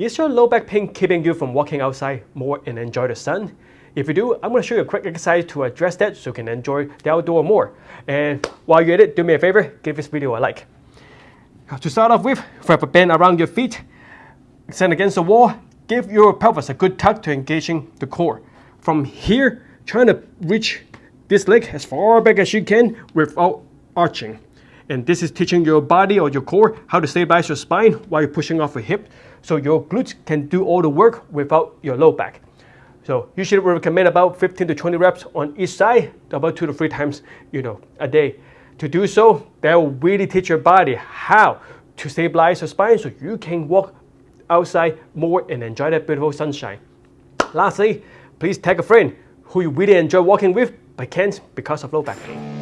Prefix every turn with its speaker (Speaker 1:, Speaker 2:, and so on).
Speaker 1: Is your low back pain keeping you from walking outside more and enjoy the sun? If you do, I'm going to show you a quick exercise to address that so you can enjoy the outdoor more. And while you're at it, do me a favor, give this video a like. To start off with, wrap a band around your feet, stand against the wall, give your pelvis a good tug to engaging the core. From here, trying to reach this leg as far back as you can without arching. And this is teaching your body or your core how to stabilize your spine while you're pushing off your hip so your glutes can do all the work without your low back. So usually we recommend about 15 to 20 reps on each side, about two to three times you know, a day. To do so, that will really teach your body how to stabilize your spine so you can walk outside more and enjoy that beautiful sunshine. Lastly, please tag a friend who you really enjoy walking with but can't because of low back pain.